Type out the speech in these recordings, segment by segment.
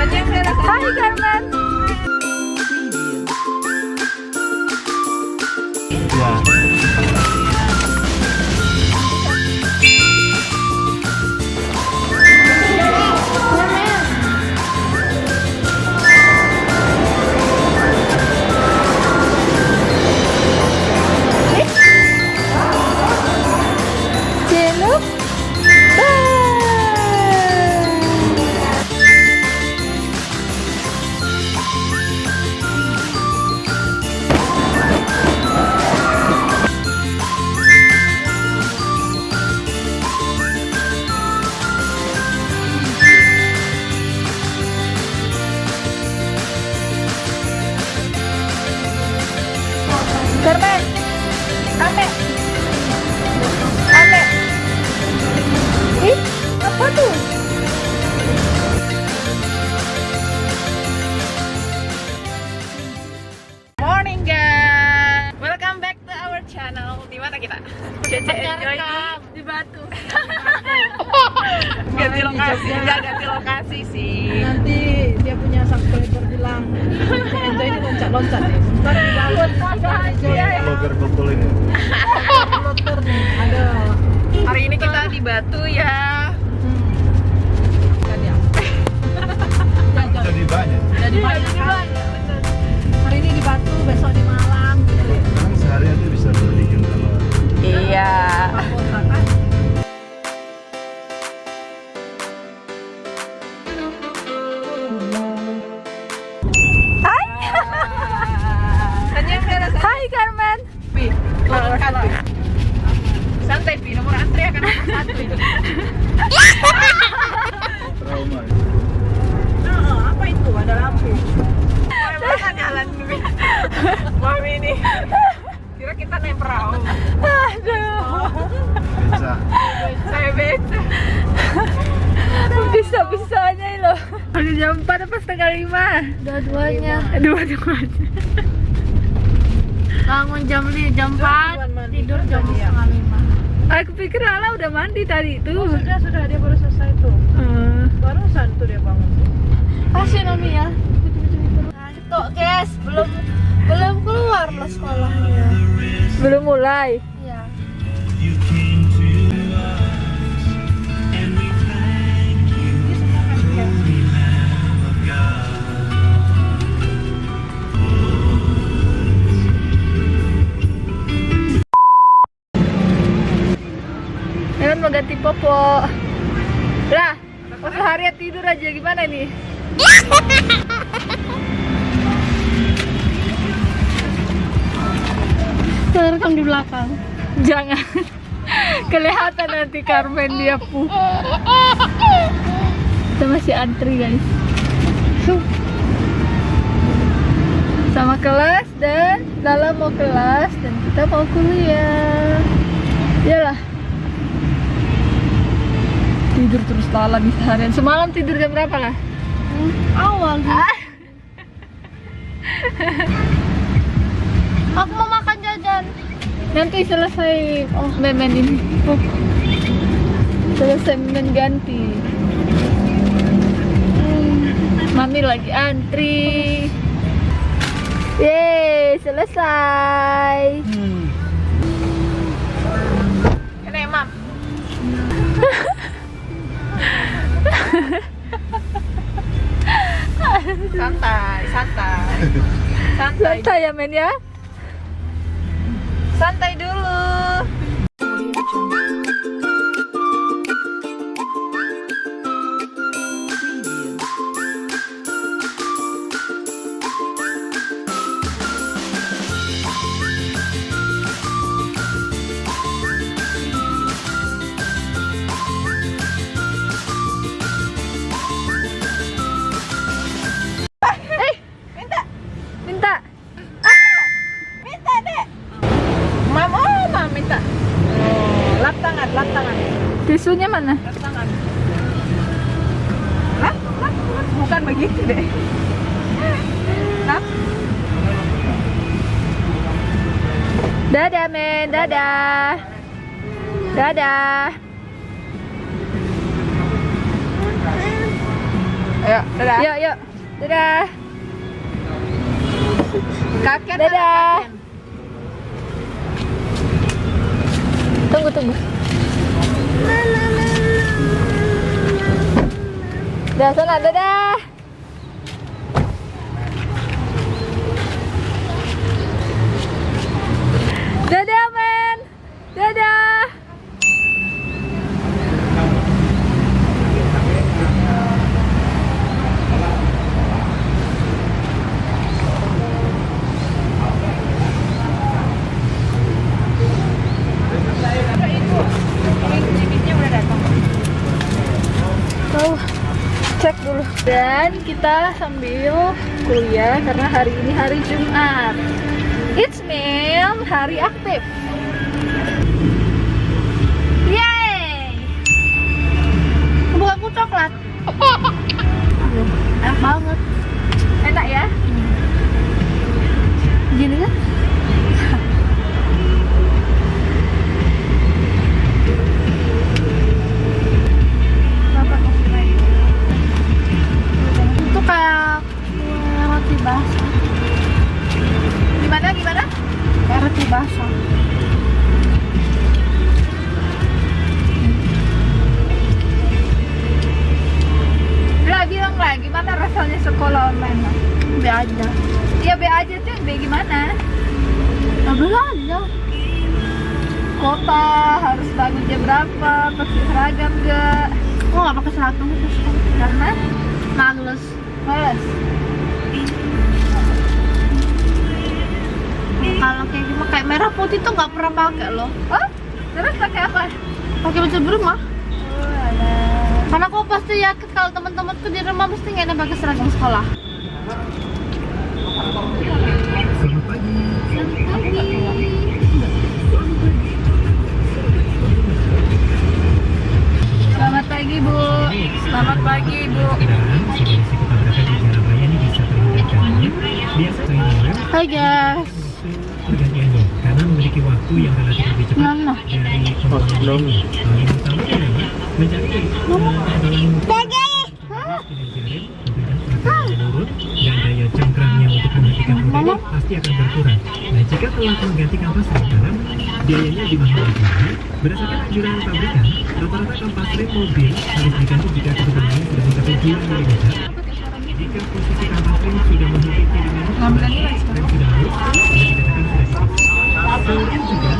안녕하세요. 하이, 강남. Cece Enjoy di Batu. ganti lokasi, ya ganti lokasi sih. nanti dia punya subscriber bilang enjoy ini loncat-loncat nih ntar di bawah Vlogger betul ini. ada Hari ini kita di Batu ya. ya. Jadi banyak. jadi banyak kan hari ini di Batu besok di Malang gitu ya Iya. kan Hai Carmen. Pi, nomor satu. Santai Pi, nomor antri akan nomor satu itu. trauma. nah, apa itu ada lampu Mana jalan? Mami ini. Kita naik perahu. Aduh, Bisa. Saya beca. bisa-bisanya loh. Udah jam 4 apa setengah 5? Dua-duanya. Dua-duanya. Bangun jam li jam 4, tidur jam Iya. setengah lima. Aku pikir Lala udah mandi tadi oh, tuh. sudah sudah dia baru selesai tuh Eh, barusan tuh dia bangun Kasih Nomi ya. Tuh guys, belum belum keluar loh sekolahnya. belum mulai. Iya. Kan mau ganti popo. Lah, pas seharian tidur aja gimana nih? Terekam di belakang. Jangan. Kelihatan nanti Carmen dia pu. Kita masih antri guys. Sama kelas dan dalam mau kelas dan kita mau kuliah. Yalah. Tidur terus Lala di seharian. Semalam tidur jam berapa lah? Awal. Ah. Aku mau makan Nanti selesai oh memen ini. Oh. Selesai memen ganti. Hmm, Mami lagi antri. Yeay, selesai. Hmm. Ini mam. santai, santai. Santai. Santai ya men ya. Santai dulu. Tisunya mana? tangan lap lap lap bukan begitu deh lap Dadah men, dadah. Dadah. Ayo, dadah. Yuk, yuk. Dadah. Kakek Dadah. Tunggu, tunggu. Dah sana, dadah. Dadah, men. Dadah. Bibitnya udah datang. Oh, cek dulu. Dan kita sambil kuliah karena hari ini hari Jumat. It's mean hari aktif. Yeay! Bukan aku coklat. Enak banget. Enak ya? Gini kan? Gimana gimana? Roti basah. Lah bilang lah gimana rasanya sekolah online? lah? Be aja. Ya be aja tuh be gimana? Be aja. Kota harus bangun jam berapa? Pakai seragam gak? Aku nggak pakai seragam. Karena Males. males. Kalau kayak gimana kayak merah putih tuh nggak pernah pakai loh. Oh, terus pakai apa? Pakai baju berumah. Oh. Karena aku pasti yakin kalau teman-temanku di rumah pasti nggak ada pakai seragam sekolah. Selamat pagi. Selamat pagi Bu. Selamat pagi Bu. Hai guys. Waktu yang relatif lebih cepat Mana? dari mencari dan daya cengkramnya untuk menghentikan protein pasti akan berkurang. Nah, jika telah mengganti kampas rem dalam, biayanya dimahami lagi. Berdasarkan anjuran pabrikan, rata-rata kampas rem mobil harus diganti jika ketebalannya sudah mencapai 2 mm. Jika posisi kampas rem sudah mengikuti dengan rem sudah halus, dikatakan sudah dipakai. Selain juga.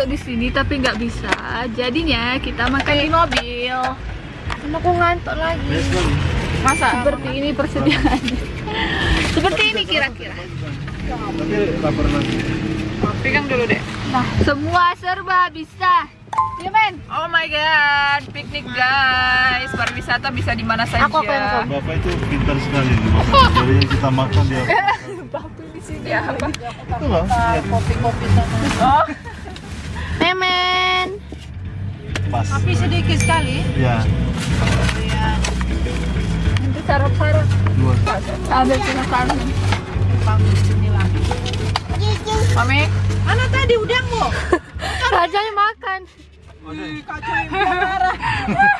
Masuk di sini tapi nggak bisa. Jadinya kita makan di mobil. Karena aku ngantuk lagi. Masa seperti ini persediaannya? seperti ini kira-kira. Tapi lapar lagi. Pegang dulu deh. Nah, semua serba bisa. Ya men. Oh my god, piknik guys. Pariwisata bisa di mana saja. Aku apa yang kau? Bapak itu pintar sekali Bapak. Dari yang kita makan dia. Ya, apa? Itu loh. Kopi-kopi sana. Oh, Memen. Pas. tapi sedikit sekali. Ya, Nanti sarap-sarap. dua. Ambil cuma sarap. Panggil sini lagi. Mami, mana tadi udangmu? Rajanya makan. Ih, kacau yang marah.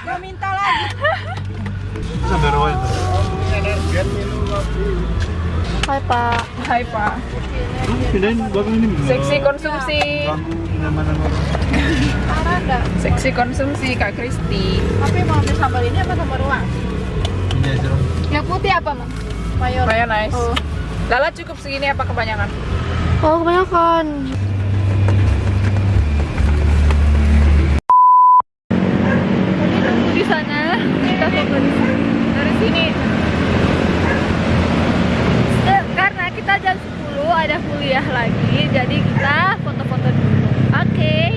Gak minta lagi. Sampai rawa itu. Hai Pak. Hai Pak. Pindahin belakang ini. Seksi konsumsi. Seksi konsumsi Kak Kristi. Tapi mau ambil sambal ini apa sambal ruang? Ini. Yang putih apa, Mang? Mayor. nice. Oh. Lala cukup segini apa kebanyakan? Oh, kebanyakan. Di sana kita fokus dari sini kita jam 10 ada kuliah lagi jadi kita foto-foto dulu. Oke. Okay.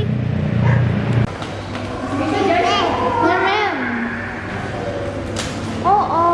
oh oh.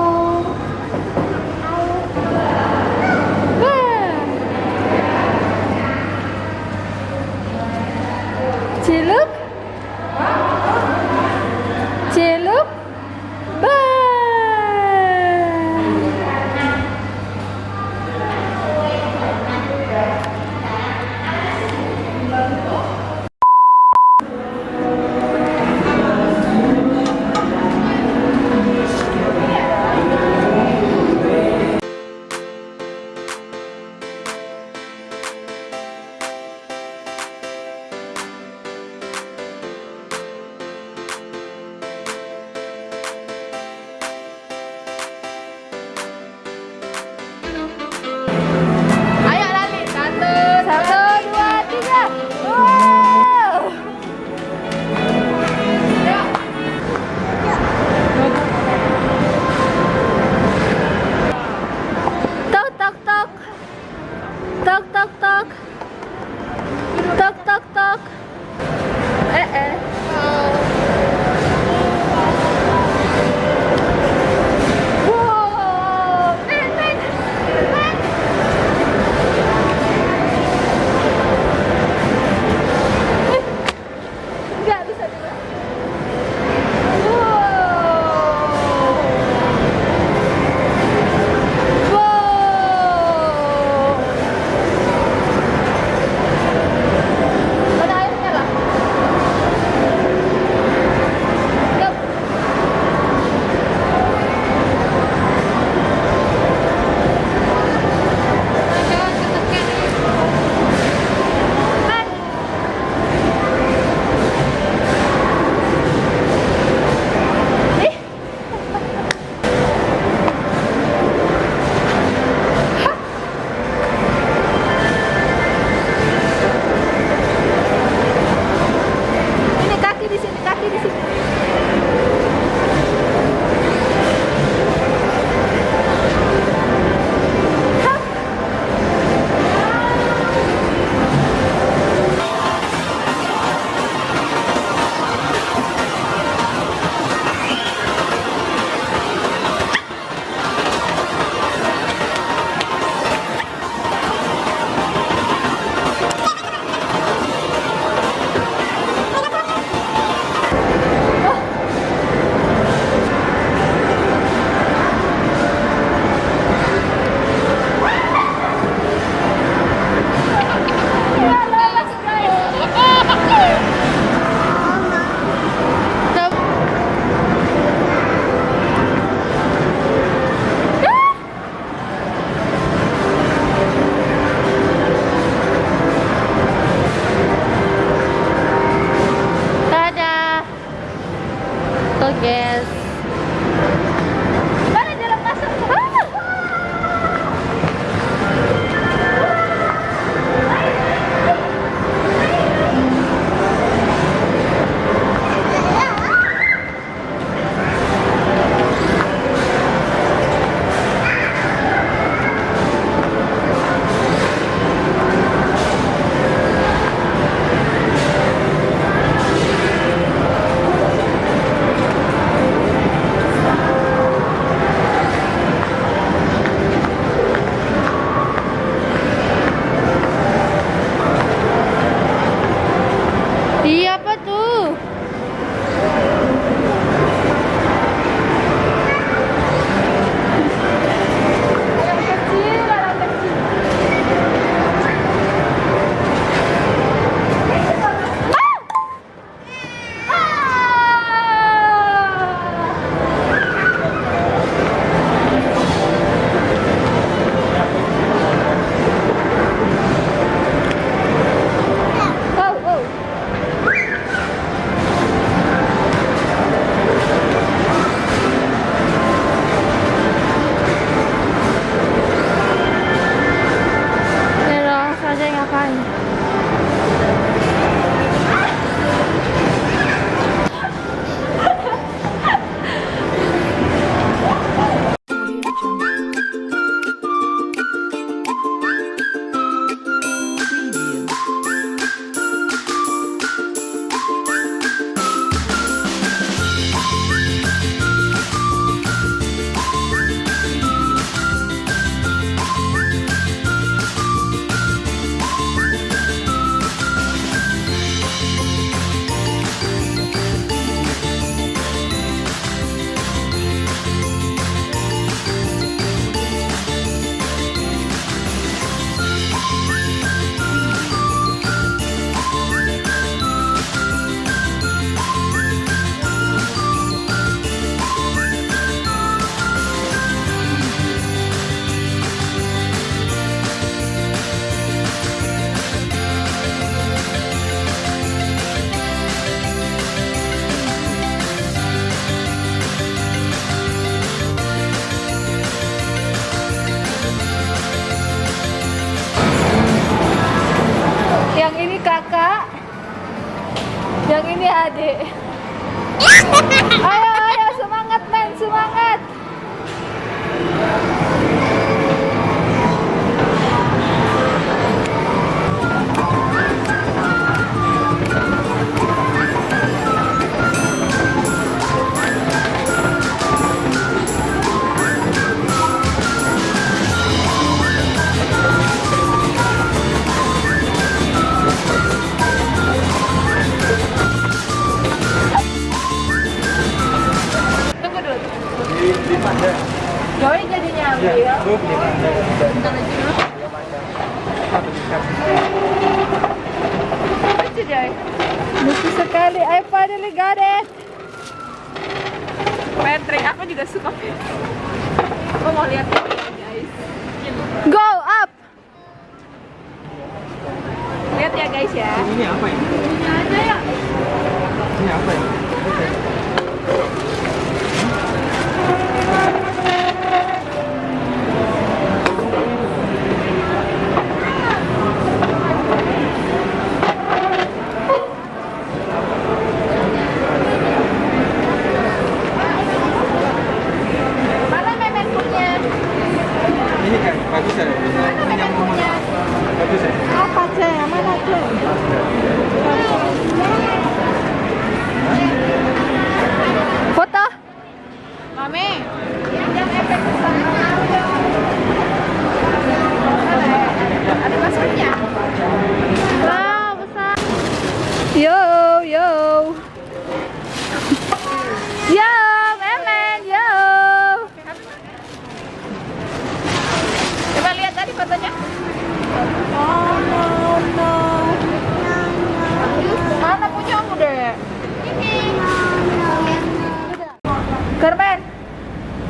Garmen.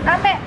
Ambek